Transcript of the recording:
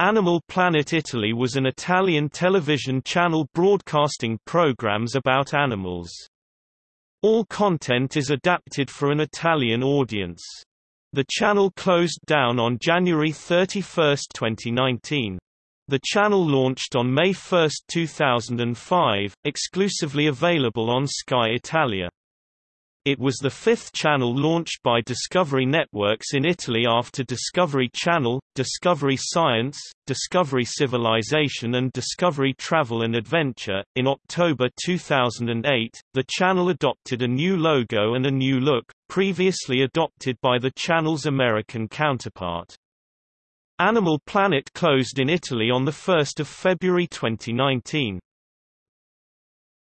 Animal Planet Italy was an Italian television channel broadcasting programs about animals. All content is adapted for an Italian audience. The channel closed down on January 31, 2019. The channel launched on May 1, 2005, exclusively available on Sky Italia. It was the fifth channel launched by Discovery Networks in Italy after Discovery Channel, Discovery Science, Discovery Civilization, and Discovery Travel and Adventure. In October 2008, the channel adopted a new logo and a new look, previously adopted by the channel's American counterpart. Animal Planet closed in Italy on 1 February 2019.